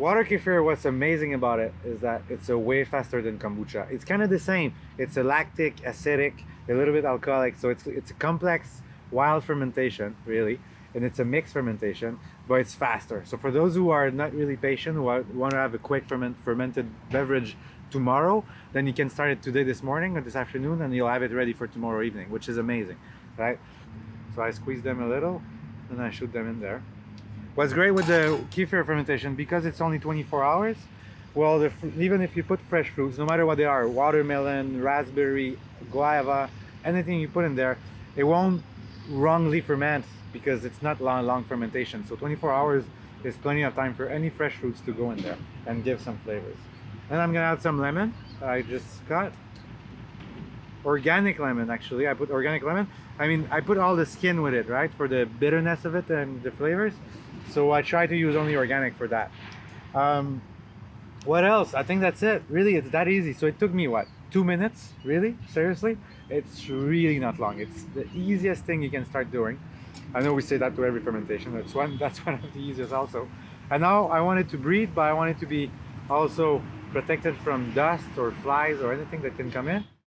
Water kefir, what's amazing about it is that it's a way faster than kombucha. It's kind of the same. It's a lactic, acidic, a little bit alcoholic. So it's, it's a complex wild fermentation, really. And it's a mixed fermentation, but it's faster. So for those who are not really patient, who are, want to have a quick ferment, fermented beverage tomorrow, then you can start it today, this morning, or this afternoon, and you'll have it ready for tomorrow evening, which is amazing, right? So I squeeze them a little, and I shoot them in there. What's great with the kefir fermentation, because it's only 24 hours, well, the, even if you put fresh fruits, no matter what they are, watermelon, raspberry, guava, anything you put in there, it won't wrongly ferment because it's not long, long fermentation. So 24 hours is plenty of time for any fresh fruits to go in there and give some flavors. Then I'm gonna add some lemon I just got. Organic lemon, actually. I put organic lemon. I mean, I put all the skin with it, right? For the bitterness of it and the flavors. So I try to use only organic for that. Um, what else? I think that's it. Really, it's that easy. So it took me, what, two minutes? Really? Seriously? It's really not long. It's the easiest thing you can start doing. I know we say that to every fermentation. That's one, that's one of the easiest also. And now I want it to breathe, but I want it to be also protected from dust or flies or anything that can come in.